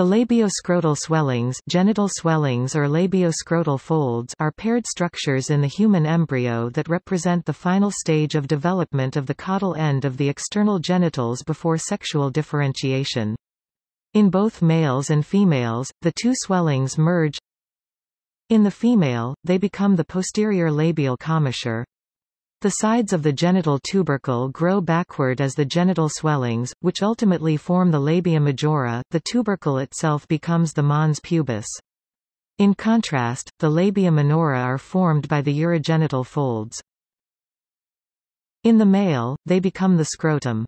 The labioscrotal swellings, genital swellings or labioscrotal folds are paired structures in the human embryo that represent the final stage of development of the caudal end of the external genitals before sexual differentiation. In both males and females, the two swellings merge. In the female, they become the posterior labial commissure. The sides of the genital tubercle grow backward as the genital swellings, which ultimately form the labia majora, the tubercle itself becomes the mons pubis. In contrast, the labia minora are formed by the urogenital folds. In the male, they become the scrotum.